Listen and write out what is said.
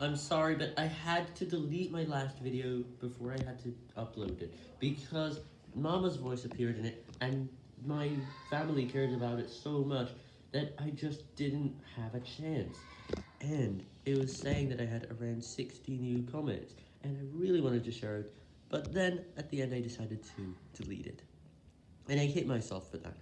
I'm sorry, but I had to delete my last video before I had to upload it, because Mama's voice appeared in it, and my family cared about it so much that I just didn't have a chance. And it was saying that I had around 60 new comments, and I really wanted to share it, but then at the end I decided to delete it. And I hate myself for that.